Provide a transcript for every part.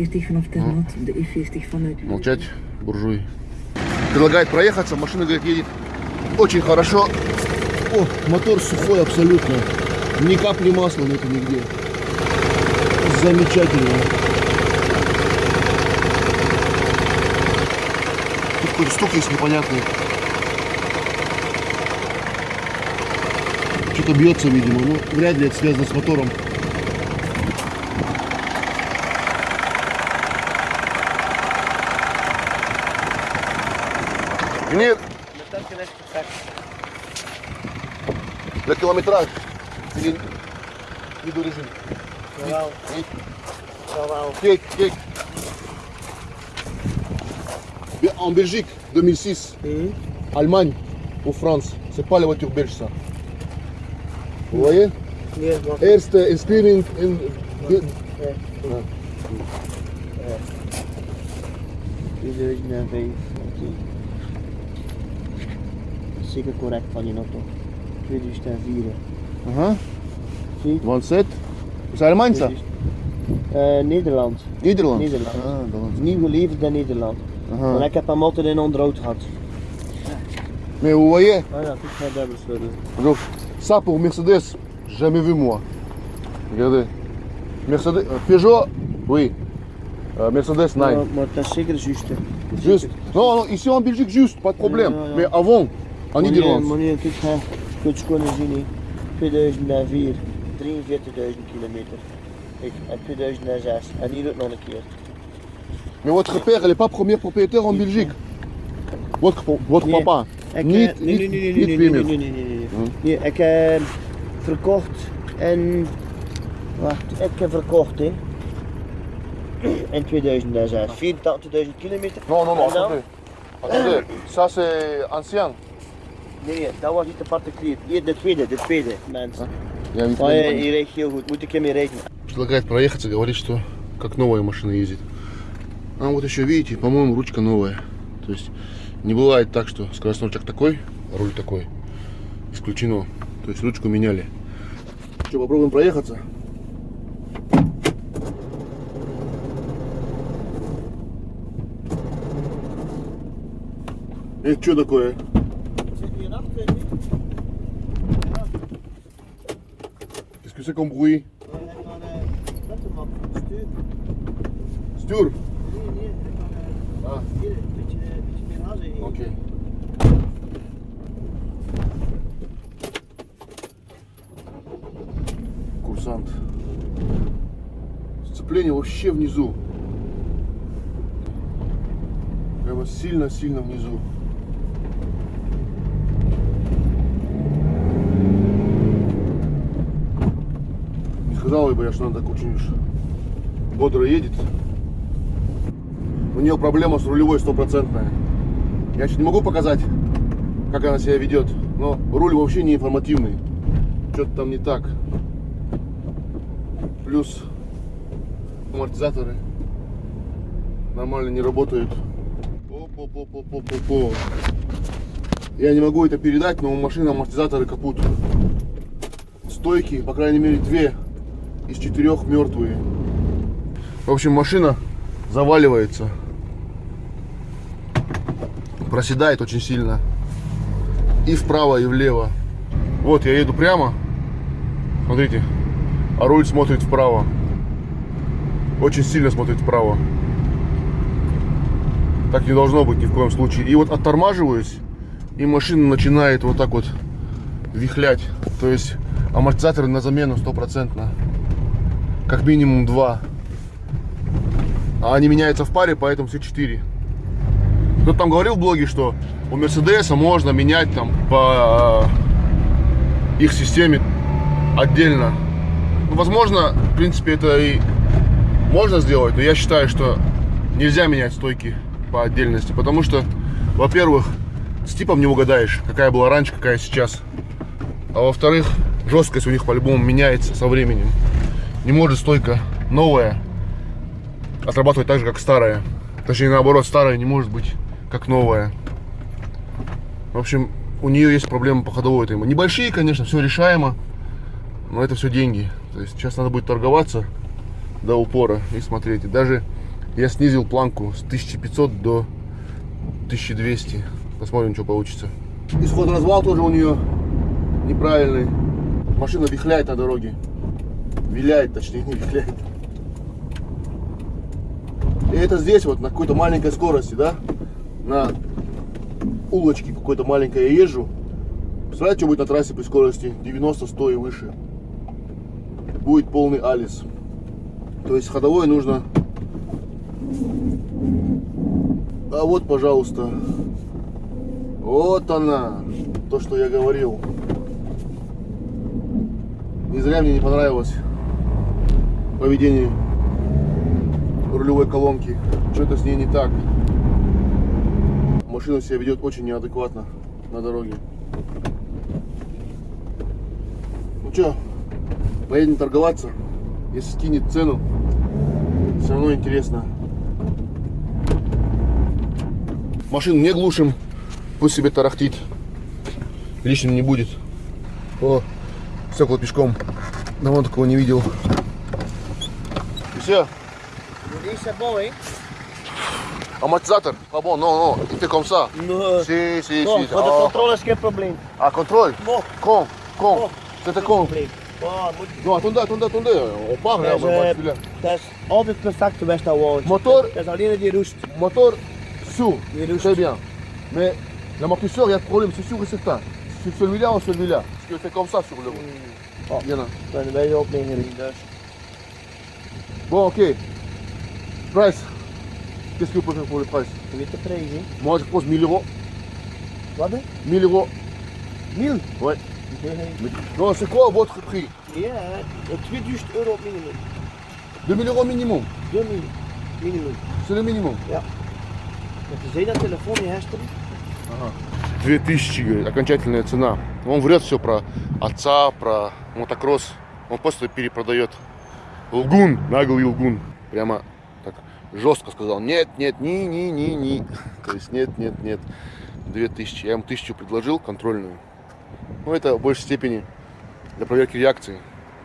E40 vanaf Ternat, de E40 vanuit Молчать, буржуй. Предлагает проехаться, машина, говорит, едет очень хорошо. О, мотор сухой абсолютно. Ни капли масла нету нигде. Замечательно. Тут какой-то стук есть непонятный. Что-то бьется, видимо. Ну, вряд ли это связано с мотором. Нет. Le kilométrage. Il est il est d'origine. Jawel, Oui. jawel. Kijk, kijk. Bien, En Belgique, 2006, Mhm. Allemagne ou France, c'est pas la voiture belge ça. Vous voyez Nee, wacht. Eerste inspiring in... de- Ja. Ja. 2005. oké. Zeker correct van je toch? 2004. Aha. Zie? 27. C'est Allemagne ça? Eh, Nederland. Nederland. Nederland. Ah, dat Nieuw geleverd in Nederland. Aha. Maar ik heb hem altijd in onderhoud gehad. Mais vous voyez, Ah donc, ça pour Mercedes, jamais vu moi. Regardez. Mercedes, euh, Peugeot, oui. Euh, Mercedes, dat is zeker juist. hè. Juste. Non, non, ici en Belgique, juste, pas de problème. Non, non, non. Mais avant, en zien. hè. 2004, 43.000 kilometer. En 2006. En hier ook nog een keer. Mais votre père, n'est pas premier propriétaire en Belgique. Votre, papa. Ik, Niet, niet, niet nee, nee, nee, ik heb verkocht in... Wacht, ik heb verkocht hè. In 2006. 84.000 kilometer. Non, non, non, En attendez. Attendez, ça c'est ancien. Nee, dat was niet de particulier. Hier, de tweede, de tweede, mensen. Я не понимаю. goed, moet ik ermee rekenen. Предлагает проехаться, говорит, что как новая машина ездит. А вот еще видите, по-моему, ручка новая. То есть не бывает так, что скоростной рычаг такой, а руль такой. Исключено. То есть ручку меняли. Что, попробуем проехаться? Это что такое? Qu'est-ce que c'est comme bruit Stuur. Ah, oké. Курсант. Сцепление вообще внизу. Прямо сильно-сильно внизу. Не сказал бы я, что она так очень бодро едет. У нее проблема с рулевой стопроцентная. Я сейчас не могу показать, как она себя ведет, но руль вообще не информативный. Что-то там не так. Плюс амортизаторы нормально не работают. О-по-по-по-по-по-по. Я не могу это передать, но у машины амортизаторы капут. Стойки, по крайней мере, две из четырех мертвые. В общем, машина заваливается. Проседает очень сильно. И вправо, и влево. Вот я еду прямо. Смотрите. А руль смотрит вправо. Очень сильно смотрит вправо. Так не должно быть ни в коем случае. И вот оттормаживаюсь, и машина начинает вот так вот вихлять. То есть амортизаторы на замену стопроцентно. Как минимум два. А они меняются в паре, поэтому все четыре. Кто-то там говорил в блоге, что у Мерседеса можно менять там по э, их системе отдельно. Ну, возможно, в принципе, это и можно сделать, но я считаю, что нельзя менять стойки по отдельности, потому что, во-первых, с типом не угадаешь, какая была раньше, какая сейчас. А во-вторых, жесткость у них по-любому меняется со временем. Не может стойка новая отрабатывать так же, как старая. Точнее, наоборот, старая не может быть как новая. В общем, у нее есть проблемы по ходовой этой. Небольшие, конечно, все решаемо, но это все деньги. То есть сейчас надо будет торговаться до упора и смотреть. И даже Я снизил планку с 1500 до 1200. Посмотрим, что получится. Исход развал тоже у нее неправильный. Машина вихляет на дороге. Виляет, точнее, не вихляет. И это здесь вот на какой-то маленькой скорости, да? На улочке какой-то маленькой я езжу. Представляете, что будет на трассе при скорости 90-100 и выше? Будет полный алис. То есть ходовой нужно... А вот, пожалуйста. Вот она. То, что я говорил. Не зря мне не понравилось поведение рулевой колонки. Что-то с ней не так. Машина себя ведет очень неадекватно на дороге. Ну что, поедем торговаться. Если скинет цену, все равно интересно. Машину не глушим, пусть себе тарахтит. Лишним не будет. О, стекла пешком. Давно такого не видел. monsieur. C'est bon, hein Amortisateur, pas bon, non, non, il fait comme ça. Non, si, si, non, si. Quand oh. contrôle, c'est un problème? Ah, contrôle? Bon. Con, con. con. C'était con. Problème. Oh, nu, atunci, atunci, atunci, o pară am mai Deci, 80% vei sta oameni. Motor... Deci, aline de rust. Motor, sous. Très bien. Mais, la mortisseur, il y a de problème, c'est sûr et certain. Sur celui-là ou celui-là. Parce que c'est comme ça sur le route. Mm. Oh. Il y en a. Ben, ben, il y a plein de Bon, ok. Price. Qu'est-ce que vous pouvez faire pour le price Je weet de prijs, hè? Moi, je pose 1000 euros. Hè? 1000 euros. 1000? Ouais. Ja, Non, c'est quoi votre prix Ja, 2000 euro minimum. 2000 euros minimum. 2000 minimum. C'est le minimum. Want je zei dat telefoon niet gisteren. 2000, говорит, окончательная цена. Он врет все про отца, про мотокросс. Он просто перепродает. Лгун, наглый лгун. Прямо так жестко сказал. Нет, нет, ни, ни, ни, ни. То есть нет, нет, нет. 2000. Я ему тысячу предложил, контрольную. Ну, это в большей степени для проверки реакции.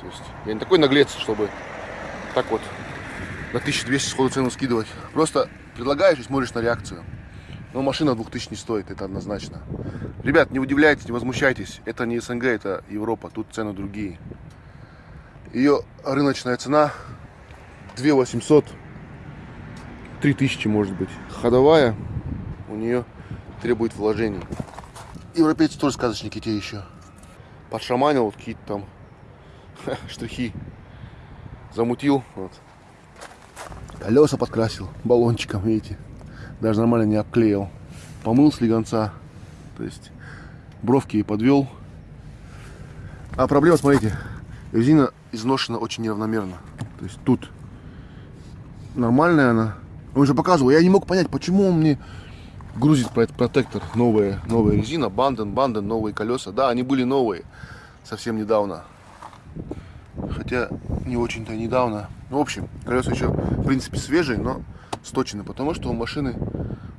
То есть я не такой наглец, чтобы так вот на 1200 сходу цену скидывать. Просто предлагаешь и смотришь на реакцию. Но машина 2000 не стоит, это однозначно. Ребят, не удивляйтесь, не возмущайтесь. Это не СНГ, это Европа, тут цены другие. Ее рыночная цена 2800, 3000 может быть. Ходовая у нее требует вложений. Европейцы тоже сказочники те еще. Подшаманил вот какие-то там штрихи. Замутил. Вот. Колеса подкрасил баллончиком, видите. Даже нормально не обклеил. Помыл слегонца. То есть бровки и подвел. А проблема, смотрите, резина изношена очень неравномерно. То есть тут нормальная она. Он же показывал, я не мог понять, почему он мне грузит про этот протектор. Новая, новая резина, банден, банден, новые колеса. Да, они были новые совсем недавно. Хотя не очень-то недавно. Ну, в общем, колеса еще, в принципе, свежие, но сточены, потому что у машины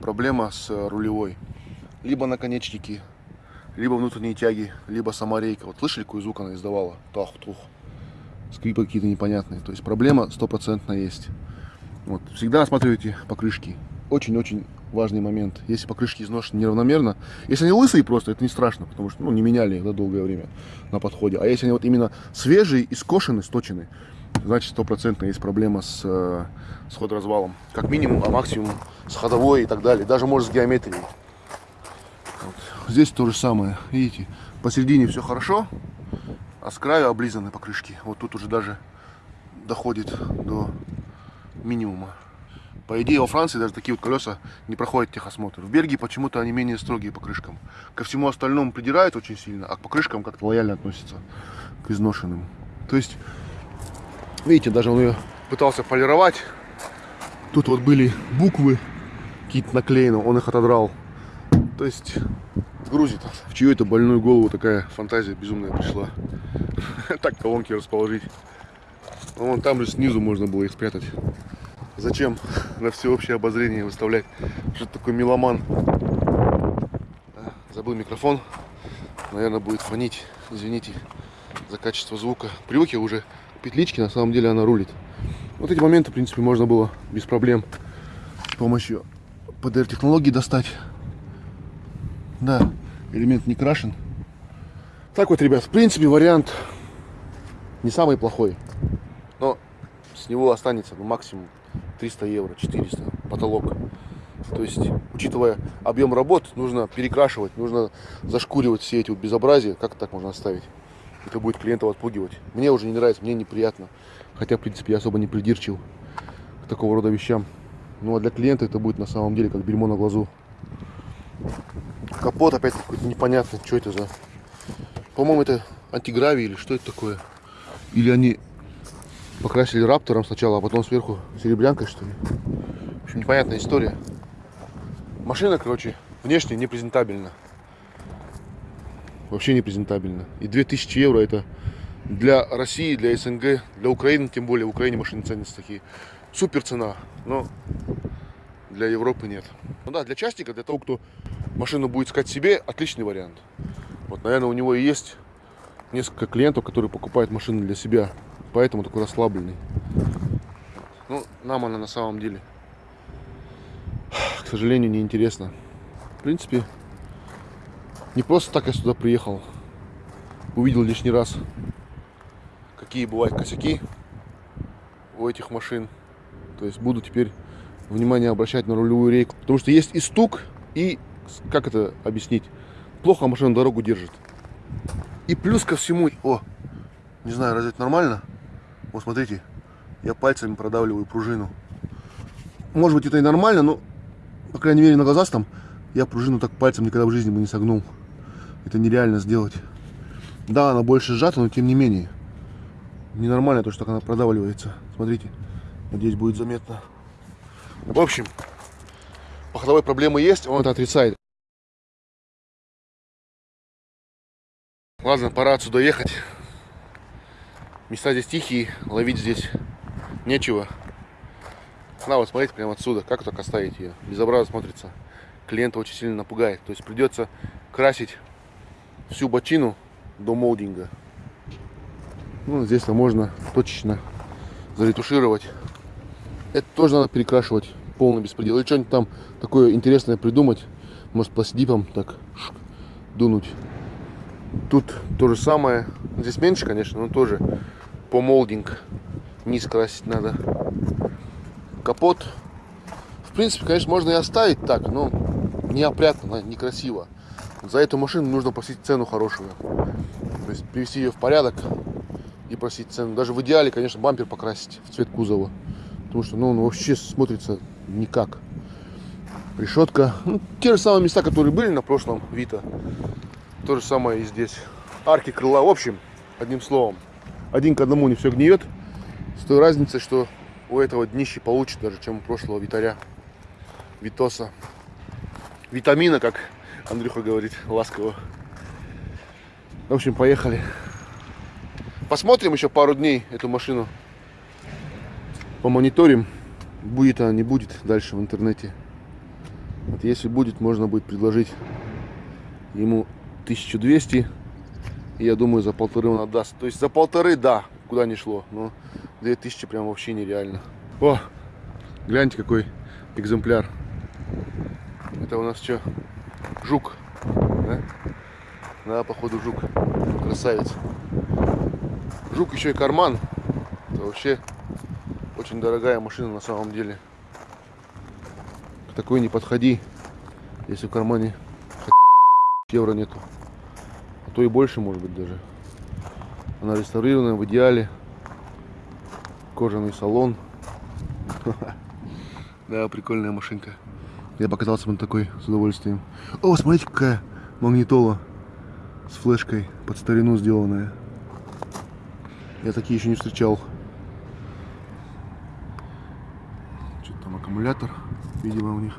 проблема с э, рулевой. Либо наконечники, либо внутренние тяги, либо сама рейка. Вот слышали, какой звук она издавала? Тах-тух. Скрипы какие-то непонятные. То есть проблема стопроцентно есть. Вот. Всегда осматривайте покрышки. Очень-очень важный момент. Если покрышки изношены неравномерно, если они лысые просто, это не страшно, потому что ну, не меняли их да, долгое время на подходе. А если они вот именно свежие и скошены, сточены, значит стопроцентно есть проблема с, э, с ходоразвалом. Как минимум, а максимум с ходовой и так далее. Даже может с геометрией. Вот. Здесь то же самое. Видите, посередине все хорошо, а с краю облизаны покрышки. Вот тут уже даже доходит до минимума. По идее, во Франции даже такие вот колеса не проходят техосмотр. В Бельгии почему-то они менее строгие по крышкам. Ко всему остальному придирают очень сильно, а к покрышкам как-то лояльно относятся к изношенным. То есть, видите, даже он ее пытался полировать. Тут вот были буквы какие-то наклеены, он их отодрал. То есть, грузит. В чью это больную голову такая фантазия безумная пришла. Так колонки расположить. Ну, Вон там же снизу можно было их спрятать. Зачем на всеобщее обозрение выставлять? Что такой меломан? А, Забыл микрофон. Наверное, будет фонить. Извините за качество звука. Привык я уже к петлички, на самом деле она рулит. Вот эти моменты, в принципе, можно было без проблем с помощью PDR технологии достать. Да, элемент не крашен. Так вот, ребят, в принципе, вариант не самый плохой. Но с него останется ну, максимум 300 евро, 400, потолок. То есть, учитывая объем работ, нужно перекрашивать, нужно зашкуривать все эти вот безобразия. Как так можно оставить? Это будет клиентов отпугивать. Мне уже не нравится, мне неприятно. Хотя, в принципе, я особо не придирчив к такого рода вещам. Ну а для клиента это будет на самом деле как бельмо на глазу. Капот опять какой-то непонятный. Что это за... По-моему, это антигравий или что это такое? Или они покрасили раптором сначала, а потом сверху серебрянкой, что ли? В общем, непонятная история. Машина, короче, внешне не презентабельна. Вообще не презентабельна. И 2000 евро это для России, для СНГ, для Украины, тем более в Украине машины ценятся такие. Супер цена, но для Европы нет. Ну да, для частника, для того, кто машину будет искать себе, отличный вариант. Вот, наверное, у него и есть несколько клиентов, которые покупают машины для себя. Поэтому такой расслабленный. Ну, нам она на самом деле, к сожалению, не интересна. В принципе, не просто так я сюда приехал. Увидел лишний раз, какие бывают косяки у этих машин. То есть буду теперь внимание обращать на рулевую рейку. Потому что есть и стук, и, как это объяснить, плохо машина дорогу держит. И плюс ко всему, о, не знаю, разве это нормально? Вот смотрите, я пальцами продавливаю пружину. Может быть это и нормально, но, по крайней мере, на глазастом я пружину так пальцем никогда в жизни бы не согнул. Это нереально сделать. Да, она больше сжата, но тем не менее. Ненормально то, что так она продавливается. Смотрите, надеюсь, будет заметно. В общем, по ходовой проблемы есть, он это отрицает. Ладно, пора отсюда ехать. Места здесь тихие, ловить здесь нечего. На, вот смотрите прямо отсюда, как так оставить ее. Безобразно смотрится. Клиента очень сильно напугает. То есть придется красить всю бочину до молдинга. Ну, здесь можно точечно заретушировать. Это тоже надо перекрашивать. Полный беспредел. Или что-нибудь там такое интересное придумать. Может, пластидипом так дунуть. Тут то же самое. Здесь меньше, конечно, но тоже по молдинг. Низ красить надо. Капот. В принципе, конечно, можно и оставить так, но неопрятно, некрасиво. За эту машину нужно просить цену хорошую. То есть привести ее в порядок и просить цену. Даже в идеале, конечно, бампер покрасить в цвет кузова. Потому что ну, он вообще смотрится никак. Решетка. Ну, те же самые места, которые были на прошлом Вита. То же самое и здесь. Арки крыла. В общем, одним словом, один к одному не все гниет. С той разницей, что у этого днище получше даже, чем у прошлого Витаря. Витоса. Витамина, как Андрюха говорит ласково. В общем, поехали. Посмотрим еще пару дней эту машину. Помониторим. Будет она, не будет дальше в интернете. Вот если будет, можно будет предложить ему 1200. И я думаю, за полторы он отдаст. То есть за полторы, да, куда не шло. Но 2000 прям вообще нереально. О, гляньте, какой экземпляр. Это у нас что? Жук. Да? Да, походу жук. Красавец. Жук еще и карман. Это вообще очень дорогая машина на самом деле. К такой не подходи, если в кармане евро нету. То и больше может быть даже. Она реставрированная в идеале. Кожаный салон. Да, прикольная машинка. Я покатался на такой с удовольствием. О, смотрите, какая магнитола с флешкой под старину сделанная. Я такие еще не встречал. Что-то там аккумулятор, видимо, у них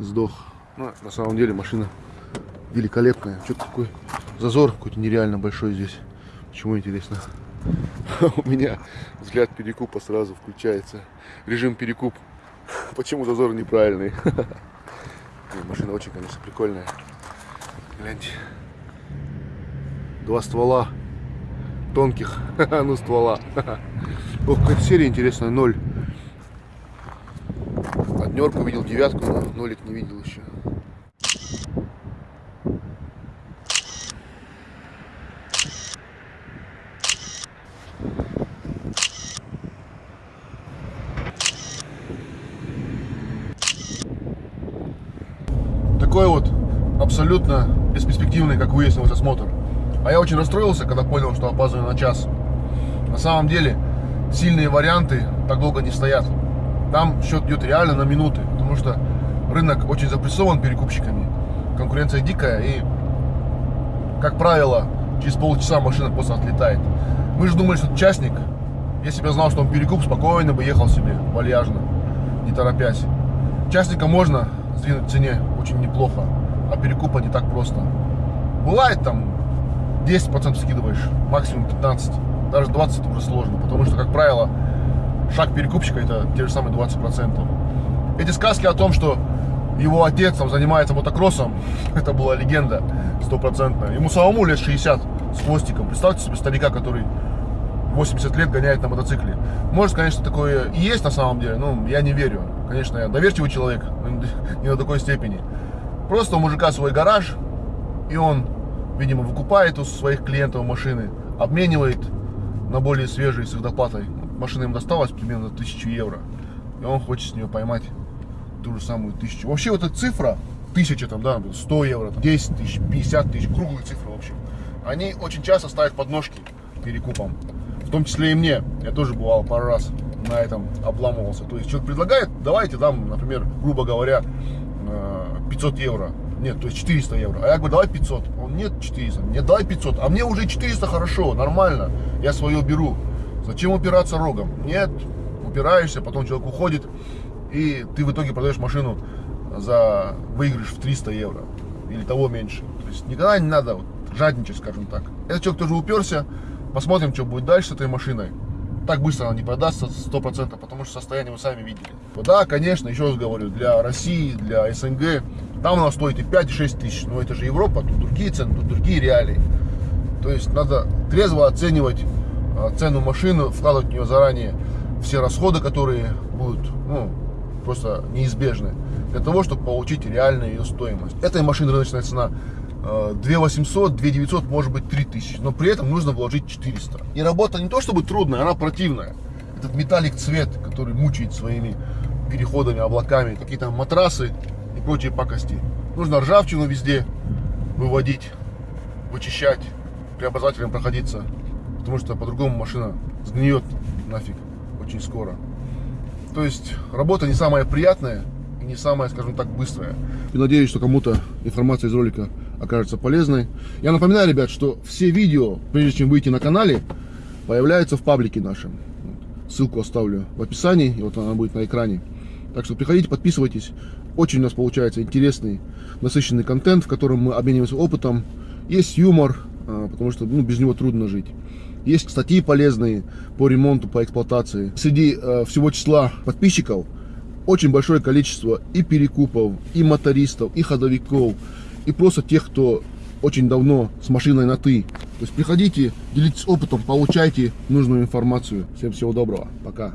сдох. Ну, на самом деле машина великолепная. Что-то такой зазор какой-то нереально большой здесь. Почему интересно? У меня взгляд перекупа сразу включается. Режим перекуп. Почему зазор неправильный? Машина очень, конечно, прикольная. Гляньте. Два ствола. тонких, ну ствола. Ох, какая серия интересная, ноль. Однерку видел, девятку, но нолик не видел еще. Такой вот абсолютно бесперспективный, как выяснилось, осмотр. А я очень расстроился, когда понял, что опаздываю на час. На самом деле, сильные варианты так долго не стоят. Там счет идет реально на минуты, потому что рынок очень запрессован перекупщиками. Конкуренция дикая и, как правило, через полчаса машина просто отлетает. Мы же думали, что частник, если бы я знал, что он перекуп, спокойно бы ехал себе вальяжно, не торопясь. Частника можно сдвинуть в цене очень неплохо, а перекупа не так просто. Бывает там 10% скидываешь, максимум 15, даже 20 уже сложно, потому что, как правило, шаг перекупщика это те же самые 20%. Эти сказки о том, что его отец там занимается мотокроссом, это была легенда стопроцентная. Ему самому лет 60 с хвостиком. Представьте себе старика, который 80 лет гоняет на мотоцикле. Может, конечно, такое и есть на самом деле, но я не верю. Конечно, я доверчивый человек, не до такой степени. Просто у мужика свой гараж, и он, видимо, выкупает у своих клиентов машины, обменивает на более свежие с их доплатой. Машина им досталась примерно 1000 евро, и он хочет с нее поймать ту же самую тысячу. Вообще вот эта цифра, тысяча там, да, 100 евро, там, 10 тысяч, 50 тысяч, круглые цифры, в общем, они очень часто ставят подножки перекупом. В том числе и мне. Я тоже бывал пару раз на этом обламывался. То есть человек предлагает, давайте дам, например, грубо говоря, 500 э, евро. Нет, то есть 400 евро. А я говорю, давай 500. Он, нет, 400. Нет, давай 500. А мне уже 400 хорошо, нормально. Я свое беру. Зачем упираться рогом? Нет, упираешься, потом человек уходит, и ты в итоге продаешь машину за выигрыш в 300 евро. Или того меньше. То есть никогда не надо жадничать, скажем так. Этот человек тоже уперся. Посмотрим, что будет дальше с этой машиной так быстро она не продастся 100%, потому что состояние вы сами видели. Да, конечно, еще раз говорю, для России, для СНГ, там она стоит и 5, и 6 тысяч, но это же Европа, тут другие цены, тут другие реалии. То есть надо трезво оценивать а, цену машины, вкладывать в нее заранее все расходы, которые будут ну, просто неизбежны, для того, чтобы получить реальную ее стоимость. Этой машины рыночная цена 2 800, 2 900, может быть 3000. Но при этом нужно вложить 400. И работа не то чтобы трудная, она противная. Этот металлик цвет, который мучает своими переходами, облаками, какие-то матрасы и прочие пакости. Нужно ржавчину везде выводить, вычищать, преобразователем проходиться. Потому что по-другому машина сгниет нафиг очень скоро. То есть работа не самая приятная и не самая, скажем так, быстрая. И надеюсь, что кому-то информация из ролика окажется полезной. Я напоминаю, ребят, что все видео, прежде чем выйти на канале, появляются в паблике нашем. Ссылку оставлю в описании, и вот она будет на экране. Так что приходите, подписывайтесь. Очень у нас получается интересный, насыщенный контент, в котором мы обмениваемся опытом. Есть юмор, а, потому что ну, без него трудно жить. Есть статьи полезные по ремонту, по эксплуатации. Среди э, всего числа подписчиков очень большое количество и перекупов, и мотористов, и ходовиков, и просто тех, кто очень давно с машиной на «ты». То есть приходите, делитесь опытом, получайте нужную информацию. Всем всего доброго. Пока.